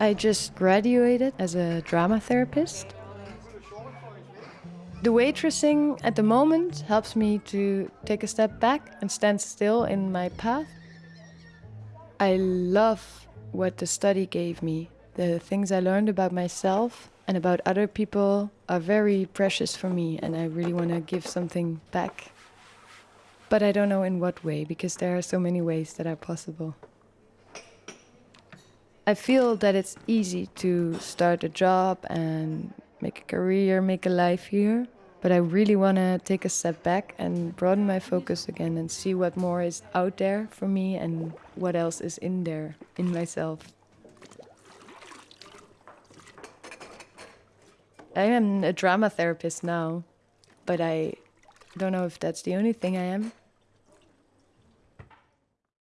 I just graduated as a drama therapist. The waitressing at the moment helps me to take a step back and stand still in my path. I love what the study gave me. The things I learned about myself and about other people are very precious for me, and I really want to give something back. But I don't know in what way because there are so many ways that are possible. I feel that it's easy to start a job and make a career, make a life here. But I really want to take a step back and broaden my focus again and see what more is out there for me and what else is in there in myself. I am a drama therapist now, but I don't know if that's the only thing I am.